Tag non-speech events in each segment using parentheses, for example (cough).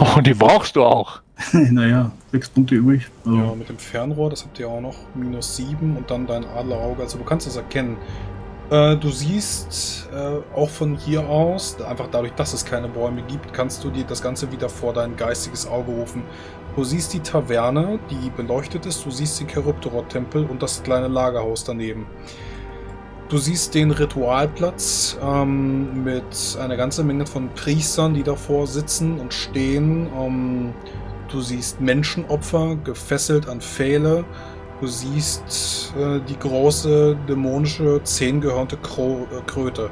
Oh, (laughs) die brauchst du auch. (laughs) naja, sechs Punkte übrig. Also. Ja, mit dem Fernrohr, das habt ihr auch noch. Minus sieben und dann dein Adlerauge. Also du kannst es erkennen. Äh, du siehst äh, auch von hier aus, einfach dadurch, dass es keine Bäume gibt, kannst du dir das Ganze wieder vor dein geistiges Auge rufen. Du siehst die Taverne, die beleuchtet ist, du siehst den Charybdorot-Tempel und das kleine Lagerhaus daneben. Du siehst den Ritualplatz ähm, mit einer ganzen Menge von Priestern, die davor sitzen und stehen. Ähm, du siehst Menschenopfer gefesselt an Pfähle. Du siehst äh, die große dämonische zehngehörnte Kro äh, Kröte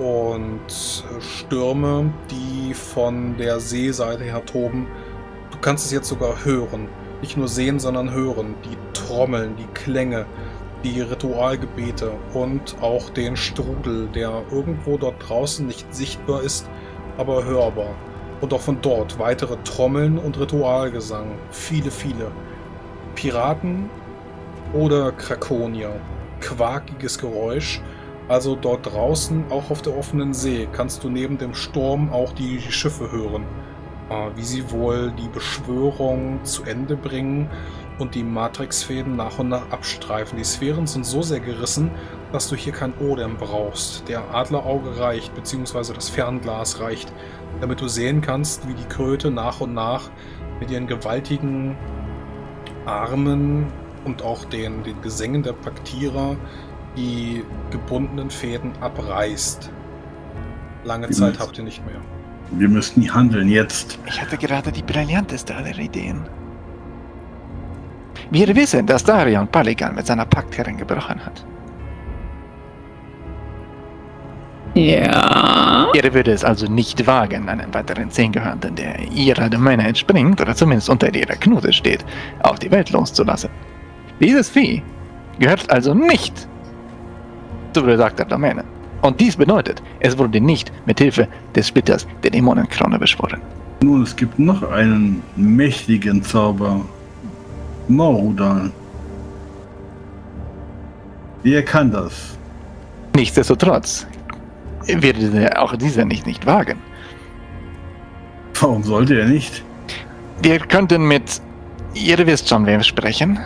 und äh, Stürme, die von der Seeseite her toben. Du kannst es jetzt sogar hören. Nicht nur sehen, sondern hören. Die Trommeln, die Klänge, die Ritualgebete und auch den Strudel, der irgendwo dort draußen nicht sichtbar ist, aber hörbar. Und auch von dort weitere Trommeln und Ritualgesang. Viele, viele. Piraten oder Krakonier. Quakiges Geräusch. Also dort draußen, auch auf der offenen See, kannst du neben dem Sturm auch die Schiffe hören. Ah, wie sie wohl die Beschwörung zu Ende bringen und die Matrix-Fäden nach und nach abstreifen. Die Sphären sind so sehr gerissen, dass du hier kein Odem brauchst. Der Adlerauge reicht, beziehungsweise das Fernglas reicht, damit du sehen kannst, wie die Kröte nach und nach mit ihren gewaltigen Armen und auch den, den Gesängen der Paktierer die gebundenen Fäden abreißt. Lange Zeit habt ihr nicht mehr. Wir müssen handeln jetzt. Ich hatte gerade die brillanteste aller Ideen. Wir wissen, dass Darion Paligan mit seiner Paktherrin gebrochen hat. Ja. Er würde es also nicht wagen, einen weiteren Zehngehörnten, der ihrer Domäne entspringt oder zumindest unter ihrer Knute steht, auf die Welt loszulassen. Dieses Vieh gehört also nicht zu besagter Domäne. Und dies bedeutet, es wurde nicht mit Hilfe des Splitters der Dämonenkrone beschworen. Nun, es gibt noch einen mächtigen Zauber, Maurudan. Wer kann das? Nichtsdestotrotz würde auch dieser nicht, nicht wagen. Warum sollte er nicht? Wir könnten mit... Ihr wisst schon, wem sprechen.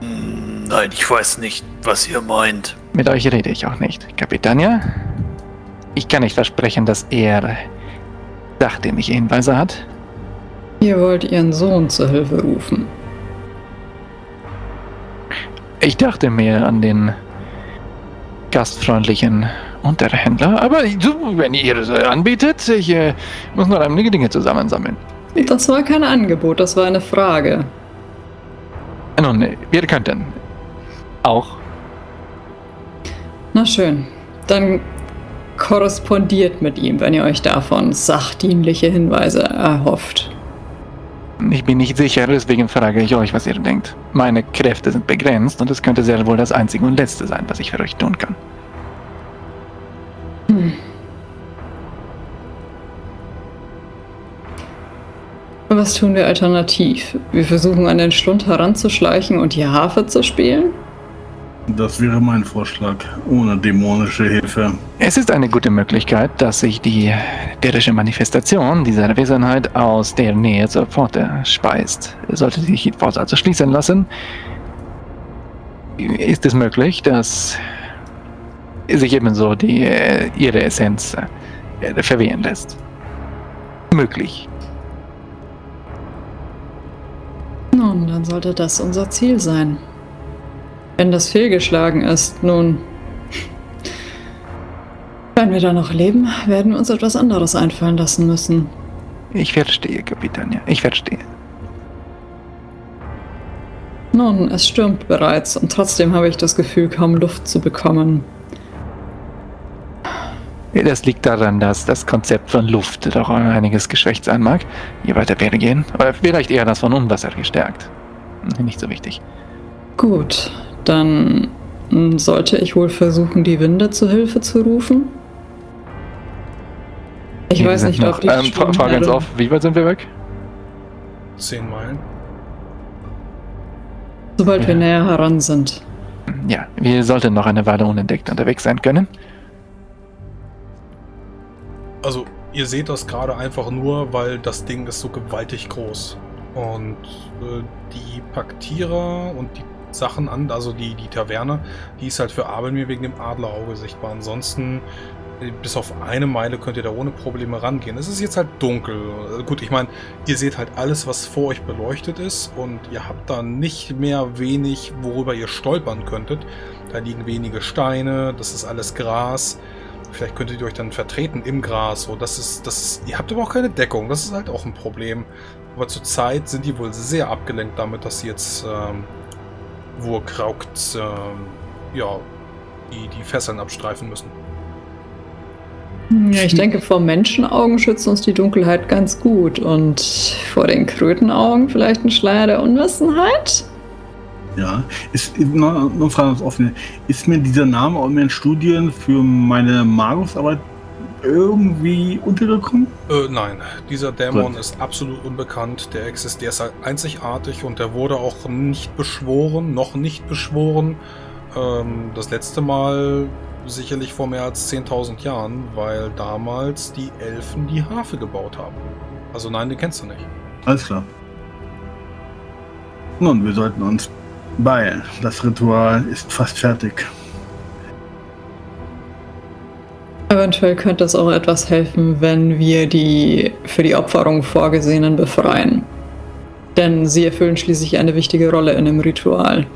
Nein, ich weiß nicht, was ihr meint. Mit euch rede ich auch nicht. Kapitania, ich kann nicht versprechen, dass er sachdienliche Hinweise hat. Ihr wollt ihren Sohn zur Hilfe rufen. Ich dachte mir an den gastfreundlichen Unterhändler, aber wenn ihr es anbietet, ich äh, muss noch einige Dinge zusammensammeln. Das war kein Angebot, das war eine Frage. Nun, wir könnten auch. Na schön, dann korrespondiert mit ihm, wenn ihr euch davon sachdienliche Hinweise erhofft. Ich bin nicht sicher, deswegen frage ich euch, was ihr denkt. Meine Kräfte sind begrenzt und es könnte sehr wohl das einzige und letzte sein, was ich für euch tun kann. Hm. Was tun wir alternativ? Wir versuchen an den Schlund heranzuschleichen und die Harfe zu spielen? Das wäre mein Vorschlag, ohne dämonische Hilfe. Es ist eine gute Möglichkeit, dass sich die derische Manifestation dieser Wesenheit aus der Nähe zur Pforte speist. Sollte sich die Pforte also schließen lassen, ist es möglich, dass sich ebenso die, ihre Essenz äh, verwehren lässt. Möglich. Nun, dann sollte das unser Ziel sein. Wenn das fehlgeschlagen ist, nun. Wenn wir da noch leben, werden wir uns etwas anderes einfallen lassen müssen. Ich verstehe, Kapitän, ja. Ich verstehe. Nun, es stürmt bereits und trotzdem habe ich das Gefühl, kaum Luft zu bekommen. Das liegt daran, dass das Konzept von Luft doch einiges geschwächt sein mag, je weiter wir gehen. Oder vielleicht eher das von Unwasser gestärkt. Nicht so wichtig. Gut, dann sollte ich wohl versuchen, die Winde zu Hilfe zu rufen. Ich wir weiß nicht, noch, ob die ähm, Frage ganz auf, wie weit sind wir weg? Zehn Meilen. Sobald ja. wir näher heran sind. Ja, wir sollten noch eine Weile unentdeckt unterwegs sein können. also ihr seht das gerade einfach nur, weil das Ding ist so gewaltig groß. Und äh, die Paktierer und die Sachen an, also die, die Taverne, die ist halt für Abelmir wegen dem Adlerauge sichtbar. Ansonsten, äh, bis auf eine Meile könnt ihr da ohne Probleme rangehen. Es ist jetzt halt dunkel. Gut, ich meine, ihr seht halt alles, was vor euch beleuchtet ist und ihr habt da nicht mehr wenig, worüber ihr stolpern könntet. Da liegen wenige Steine, das ist alles Gras. Vielleicht könntet ihr euch dann vertreten im Gras. So, das ist, das ist, ihr habt aber auch keine Deckung. Das ist halt auch ein Problem. Aber zurzeit sind die wohl sehr abgelenkt damit, dass sie jetzt ähm, Wurkraukt ähm, ja, die, die Fesseln abstreifen müssen. Ja, ich denke, vor Menschenaugen schützt uns die Dunkelheit ganz gut. Und vor den Krötenaugen vielleicht ein Schleier der Unwissenheit? Ja, ist noch, noch Frage offen. Ist mir dieser Name auch in meinen Studien für meine Magusarbeit irgendwie untergekommen? Äh, nein, dieser Dämon Gut. ist absolut unbekannt. Der existiert, ist halt einzigartig und der wurde auch nicht beschworen, noch nicht beschworen. Ähm, das letzte Mal sicherlich vor mehr als 10.000 Jahren, weil damals die Elfen die Harfe gebaut haben. Also nein, den kennst du nicht. Alles klar. Nun, wir sollten uns beeilen. Das Ritual ist fast fertig. Eventuell könnte es auch etwas helfen, wenn wir die für die Opferung Vorgesehenen befreien. Denn sie erfüllen schließlich eine wichtige Rolle in dem Ritual.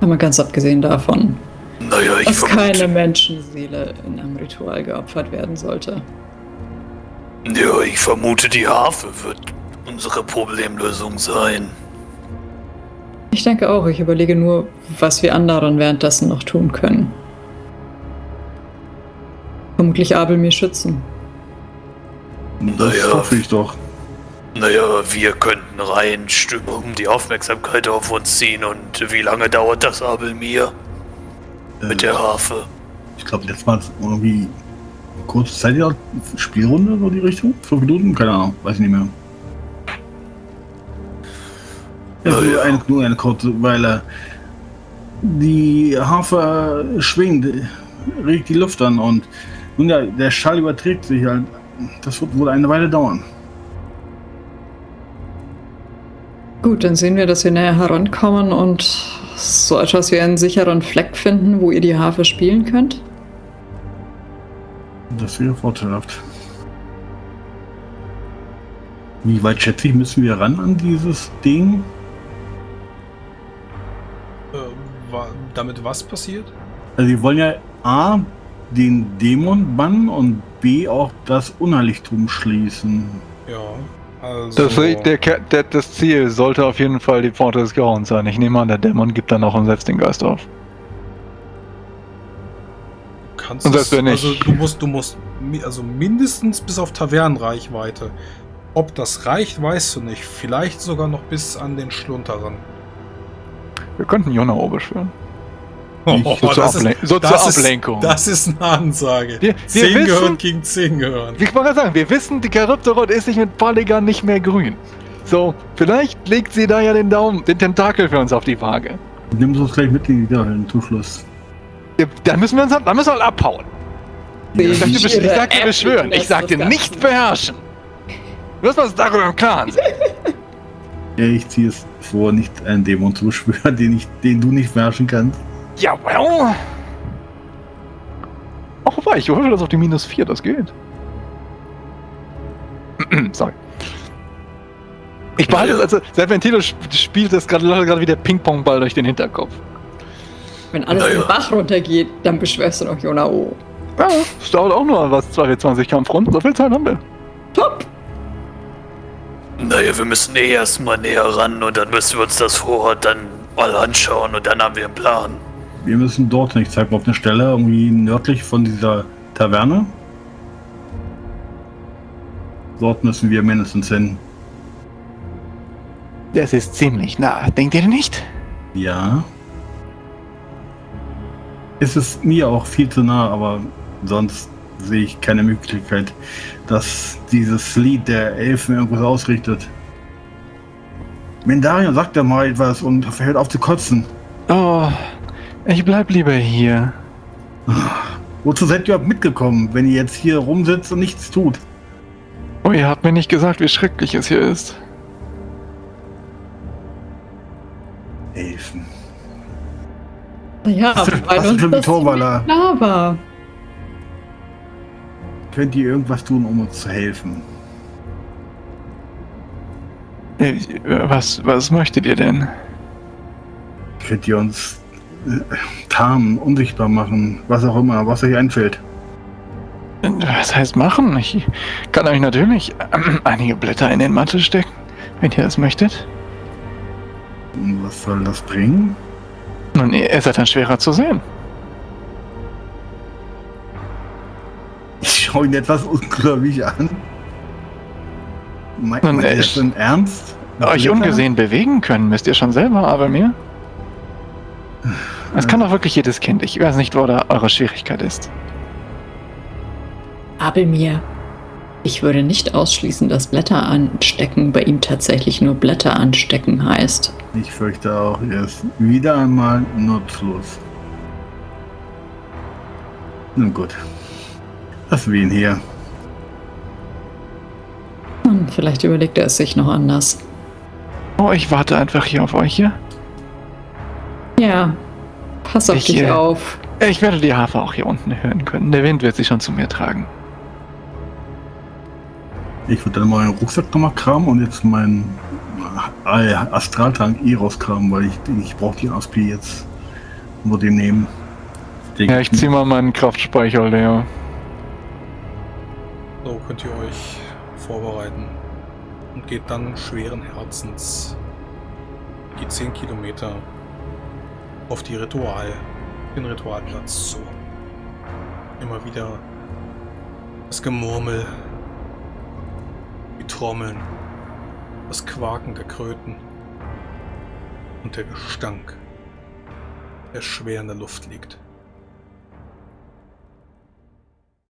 Aber ganz abgesehen davon, Naja, dass keine vermute, Menschenseele in einem Ritual geopfert werden sollte. ja, ich vermute, die Harfe wird unsere Problemlösung sein. Ich denke auch, ich überlege nur, was wir anderen währenddessen noch tun können. Vermutlich Abel mir schützen. Das Naja. hoffe ich doch. Naja, wir könnten rein um die Aufmerksamkeit auf uns ziehen und wie lange dauert das Abelmir mit Äh, der Harfe? Ich glaube, jetzt war es irgendwie kurze Zeit, ja, Spielrunde, so die Richtung. Fünf Minuten? Keine Ahnung, weiß ich nicht mehr. Ja, nur, ja. eine, nur eine kurze Weile. Die Harfe schwingt, regt die Luft an und nun ja, der Schall überträgt sich halt. Das wird wohl eine Weile dauern. Gut, dann sehen wir, dass wir näher herankommen und so etwas wie einen sicheren Fleck finden, wo ihr die Harfe spielen könnt. Das wäre vorteilhaft. Wie weit schätze ich, müssen wir ran an dieses Ding? Äh, wa damit was passiert? Also wir wollen ja A, den Dämon bannen und B, auch das Unheiligtum schließen. Ja, also... Das, der, der, das Ziel sollte auf jeden Fall die Pforte des Grauens sein. Ich nehme an, der Dämon gibt dann auch und selbst den Geist auf. kannst Und selbst es- wenn nicht- Also du musst, du musst also mindestens bis auf Tavernenreichweite. Ob das reicht, weißt du nicht. Vielleicht sogar noch bis an den Schlunter ran. Wir könnten Jonao beschwören. Ich- So zur, das, Ablen so zur das ist- Ablenkung. das ist eine Ansage. Wir- wir zehn wissen- gehören gegen zehn gehören. Ich wollte gerade sagen, wir wissen, die Charybdorot ist sich mit Polygon nicht mehr grün. So, vielleicht legt sie da ja den Daumen, den Tentakel für uns auf die Waage. Nimm uns gleich mit in die Höhlen zum Schluss. Ja, Dann müssen wir uns, dann müssen wir halt abhauen. Ich sagte, besch- ich sagte App beschwören, ich sagte das nicht beherrschen. Du musst uns darüber im Klaren sein. Ja, ich ziehe es vor, nicht einen Dämon zu beschwören, (laughs) den, ich, den du nicht beherrschen kannst. Ja, well. Ach, wobei, ich hoffe, das auf die minus 4, das geht. (clears throat) Sorry. Ich behalte es, also, Serpentino sp- spielt das gerade gerade wie der Ping-Pong-Ball durch den Hinterkopf. Wenn alles Naja. den Bach runtergeht, dann beschwörst du noch Jonao. Ja, es dauert auch nur was, 220 Kampfrunden, so viel Zeit haben wir. Top! Naja, wir müssen eh erstmal näher ran und dann müssen wir uns das Vorrat dann mal anschauen und dann haben wir einen Plan. Wir müssen dort nicht zeigen, auf eine Stelle irgendwie nördlich von dieser Taverne. Dort müssen wir mindestens hin. Das ist ziemlich nah, denkt ihr nicht? Ja. Es ist mir auch viel zu nah, aber sonst sehe ich keine Möglichkeit, dass dieses Lied der Elfen irgendwas ausrichtet. Mendarion, sagt ja mal etwas und hört auf zu kotzen. Oh, ich bleib lieber hier. Wozu seid ihr überhaupt mitgekommen, wenn ihr jetzt hier rumsitzt und nichts tut? Oh, ihr habt mir nicht gesagt, wie schrecklich es hier ist. Helfen. Ja, Was ist- weil uns für ein das klar war. Könnt ihr irgendwas tun, um uns zu helfen? Äh, Was, was möchtet ihr denn? Könnt ihr uns tarnen, unsichtbar machen, was auch immer, was euch einfällt? Was heißt machen? Ich kann euch natürlich ähm, einige Blätter in den Mantel stecken, wenn ihr das möchtet. Was soll das bringen? Nun, ihr ihr seid dann schwerer zu sehen. Ich schaue ihn etwas ungläubig an. Meint Nun, man äh, das denn ernst? Euch ungesehen bewegen können, müsst ihr schon selber, aber mir. Das kann doch wirklich jedes Kind. Ich weiß nicht, wo da eure Schwierigkeit ist. Abelmir, ich würde nicht ausschließen, dass Blätter anstecken bei ihm tatsächlich nur Blätter anstecken heißt. Ich fürchte auch, er ist wieder einmal nutzlos. Nun gut. Lassen wir ihn hier. Hm, vielleicht überlegt er es sich noch anders. Oh, ich warte einfach hier auf euch hier. Ja, pass auf Ich, dich äh, auf. Ich werde die Harfe auch hier unten hören können. Der Wind wird sie schon zu mir tragen. Ich würde dann meinen Rucksack nochmal kramen und jetzt meinen äh, Astraltank eh rauskramen, weil ich, ich brauche die Aspi jetzt. Nur den nehmen. Den- Ja, ich zieh mal meinen Kraftspeicher leer. So könnt ihr euch vorbereiten und geht dann schweren Herzens die 10 Kilometer auf die Ritual, den Ritualplatz zu. Immer wieder das Gemurmel, die Trommeln, das Quaken der Kröten und der Gestank, der schwer in der Luft liegt.